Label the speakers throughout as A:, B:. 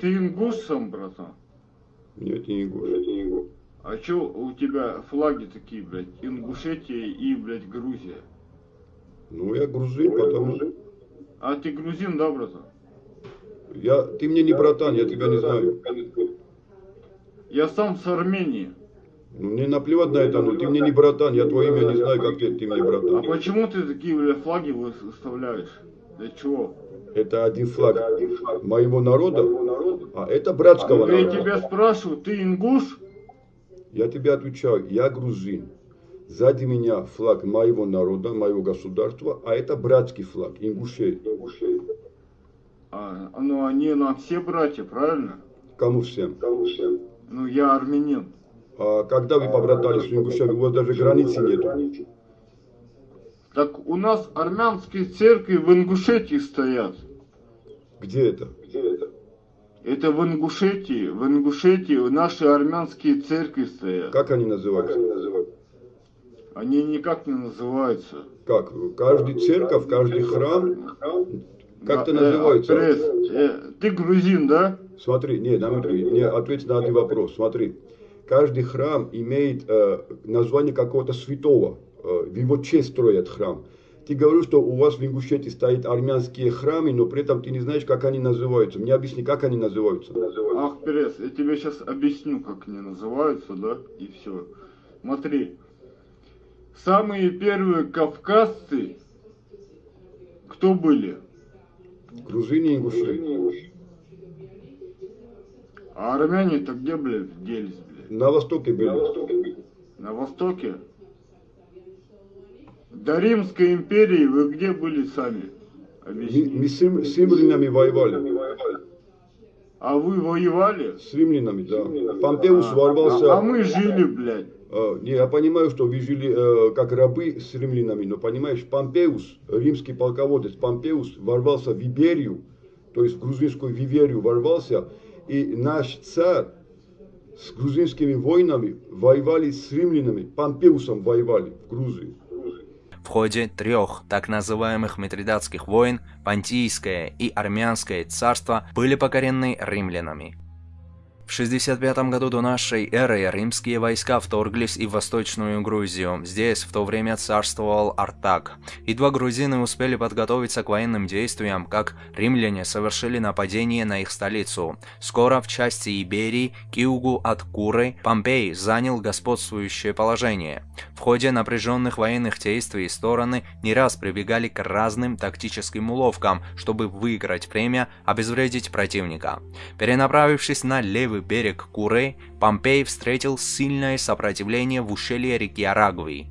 A: Ты ингуш сам, братан?
B: Нет, я не ингуш.
A: А чё у тебя флаги такие, блядь? Ингушетия и, блядь, Грузия.
B: Ну, я грузин, потому...
A: А ты грузин, да, братан?
B: Я... Ты мне не братан, я тебя не знаю.
A: Я сам с Армении.
B: Ну, мне наплевать на это, но ты мне не братан, я твое имя не знаю, как ты, ты мне
A: А
B: братан.
A: почему ты такие, блядь, флаги выставляешь?
B: Это один флаг моего народа, а это братского
A: Я
B: народа.
A: тебя спрашиваю, ты ингуш?
B: Я тебе отвечаю, я грузин. Сзади меня флаг моего народа, моего государства, а это братский флаг, ингушей.
A: А, ну они нам все братья, правильно?
B: Кому всем?
A: Ну я армянин.
B: А когда вы побратались с ингушами, у вас даже границы нету.
A: Так у нас армянские церкви в Ингушетии стоят.
B: Где это?
A: Это в Ингушетии, в Ингушетии наши армянские церкви стоят.
B: Как они называются?
A: Они никак не называются.
B: Как? Каждый церковь, каждый храм, как-то
A: Да, э,
B: называется.
A: Пресс, э, ты грузин, да?
B: Смотри, не, на минуту, не ответь на один вопрос. Смотри, каждый храм имеет э, название какого-то святого. Э, в его честь строят храм. Ты говоришь, что у вас в Ингушетии стоят армянские храмы, но при этом ты не знаешь, как они называются. Мне объясни, как они называются.
A: Ах, Пресс, я тебе сейчас объясню, как они называются, да? И все. Смотри, самые первые кавказцы, кто были?
B: Грузины и ингуши.
A: А армяне-то где, блядь, делись, блядь?
B: На востоке были.
A: На востоке? До Римской империи вы где были сами?
B: Мы, с, с римлянами воевали.
A: А вы воевали?
B: С римлянами, да. Помпеус
A: А,
B: ворвался.
A: а мы жили, блядь.
B: Э, Не, я понимаю, что вы жили э, как рабы с римлянами, но понимаешь, Помпеус, римский полководец Помпеус, ворвался в Иберию, то есть в грузинскую Виверию ворвался, и наш царь с грузинскими воинами воевали с римлянами, Помпеусом воевали в Грузии.
C: Ходе трех так называемых Митридатских войн Понтийское и Армянское царства были покорены римлянами. В 65 году до нашей эры римские войска вторглись и в Восточную Грузию. Здесь в то время царствовал Артак. Едва грузины успели подготовиться к военным действиям, как римляне совершили нападение на их столицу. Скоро в части Иберии, к югу от Куры, Помпей занял господствующее положение. В ходе напряженных военных действий стороны не раз прибегали к разным тактическим уловкам, чтобы выиграть время, обезвредить противника. Перенаправившись на левый берег Куры, Помпей встретил сильное сопротивление в ущелье реки Арагви.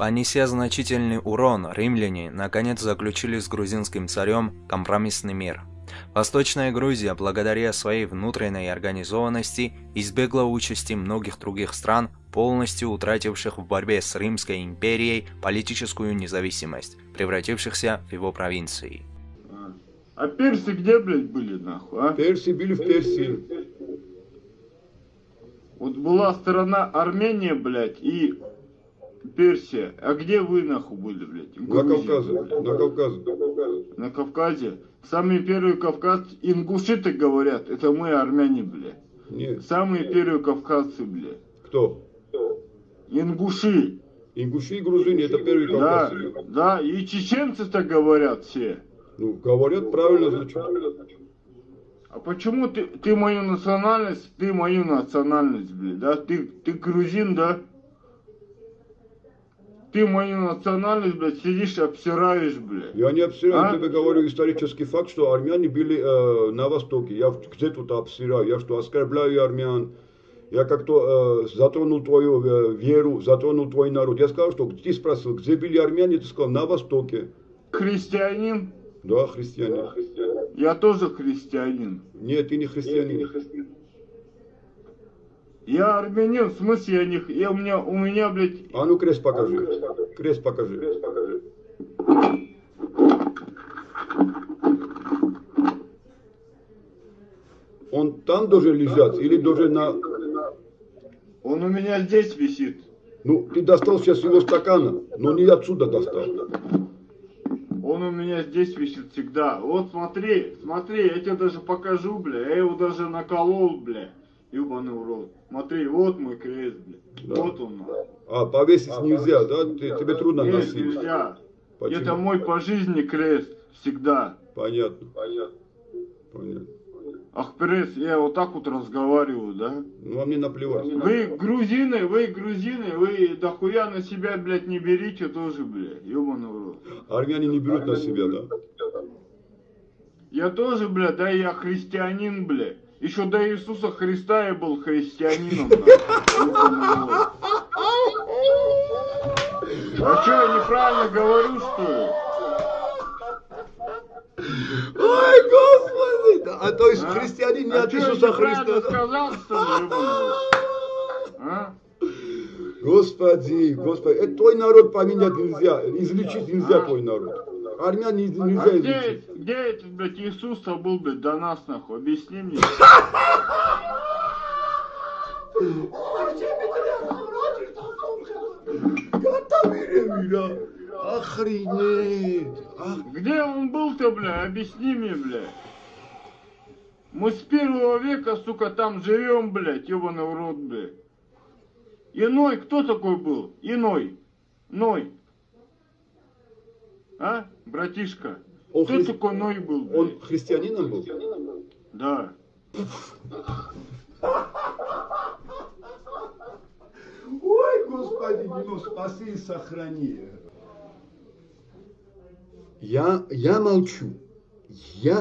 C: Понеся значительный урон, римляне наконец заключили с грузинским царем компромиссный мир. Восточная Грузия, благодаря своей внутренней организованности, избегла участи многих других стран, полностью утративших в борьбе с Римской империей политическую независимость, превратившихся в его провинции.
A: А, персы где, блядь, были, нахуй, а?
B: Персии были в Персии.
A: Вот была страна Армения, блядь, и Персия. А где вы, нахуй, были, блядь?
B: На Кавказе. На Кавказе.
A: На Кавказе. Самые первые кавказцы, ингуши-то говорят, это мы, армяне, блядь.
B: Нет.
A: Самые первые кавказцы, блядь.
B: Кто?
A: Ингуши.
B: Ингуши и грузины, это первые
A: Да,
B: кавказцы.
A: да, и чеченцы-то говорят все.
B: Ну, говорят правильно, значит.
A: А почему ты, ты мою национальность, ты мою национальность, блядь, да? Ты, ты грузин, да? Ты мою национальность, блядь, сидишь, обсираешь, блядь.
B: Я не обсираю,
A: А?
B: тебе говорю исторический факт, что армяне были э, на Востоке. Я в- где тут обсираю? Я что, оскорбляю армян? Я как-то э, затронул твою э, веру, затронул твой народ. Я сказал, что ты спросил, где были армяне? Ты сказал, на Востоке.
A: Христианин?
B: Да, христиане.
A: Я тоже христианин.
B: Нет, ты не христианин.
A: Я армянин, в смысле я не... Я, у, меня, у меня, блядь,
B: А ну крест покажи. Крест покажи. Он там должен лежать или должен на...
A: он у меня здесь висит.
B: Ну, ты достал сейчас его стакана, но не отсюда достал.
A: Он у меня здесь висит всегда. Вот смотри, смотри, я тебе даже покажу, бля. Я его даже наколол, бля. Ебаный урод. Смотри, вот мой крест, бля.
B: Да.
A: Вот он.
B: А, повесить нельзя, да? Ты- тебе трудно
A: Нет,
B: носить.
A: нельзя.
B: Почему?
A: Это мой по жизни крест. Всегда.
B: Понятно. Понятно.
A: Ах, пресс, я вот так вот разговариваю, да?
B: Ну, а мне наплевать.
A: Вы грузины, вы грузины, вы дохуя на себя, блядь, не берите тоже, блядь. Ебаный в рот.
B: Армяне не берут на себя, да?
A: Я тоже, блядь, да, я христианин, блядь. Еще до Иисуса Христа я был христианином. А что, я неправильно говорю, что ли?
B: Ой, Господи! А то есть
A: А?
B: христианин не
A: а
B: от Иисуса Христа.
A: сказал, что ли? А?
B: Господи, Господи, это твой народ поменять нельзя, излечить нельзя
A: А?
B: твой народ. Армян не-
A: А
B: нельзя
A: где, где этот, блядь, Иисус-то был, блядь, до нас, нахуй? Объясни мне.
B: Охренеть!
A: Где он был-то, бля? Объясни мне, бля. Мы с первого века, сука, там живем, блядь, ебаный в рот, блядь. Иной, кто такой был? Иной. Ной. А, братишка?
B: Он
A: кто
B: хри-
A: такой Ной был, блядь?
B: Он христианином был?
A: Да.
B: Ой, Господи, ну спаси и сохрани. Я, я молчу. Я